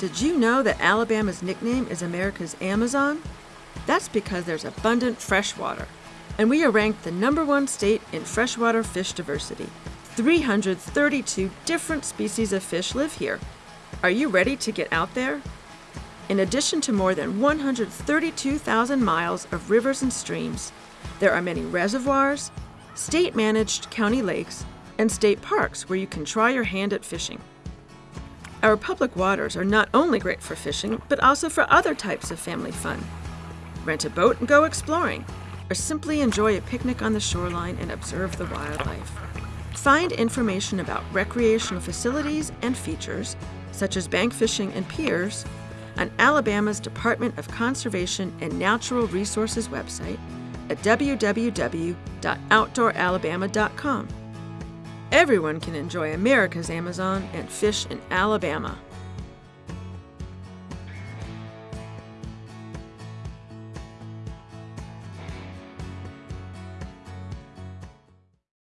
Did you know that Alabama's nickname is America's Amazon? That's because there's abundant freshwater. And we are ranked the number one state in freshwater fish diversity. 332 different species of fish live here. Are you ready to get out there? In addition to more than 132,000 miles of rivers and streams, there are many reservoirs, state managed county lakes, and state parks where you can try your hand at fishing. Our public waters are not only great for fishing, but also for other types of family fun. Rent a boat and go exploring, or simply enjoy a picnic on the shoreline and observe the wildlife. Find information about recreational facilities and features, such as bank fishing and piers, on Alabama's Department of Conservation and Natural Resources website at www.outdooralabama.com. Everyone can enjoy America's Amazon and fish in Alabama.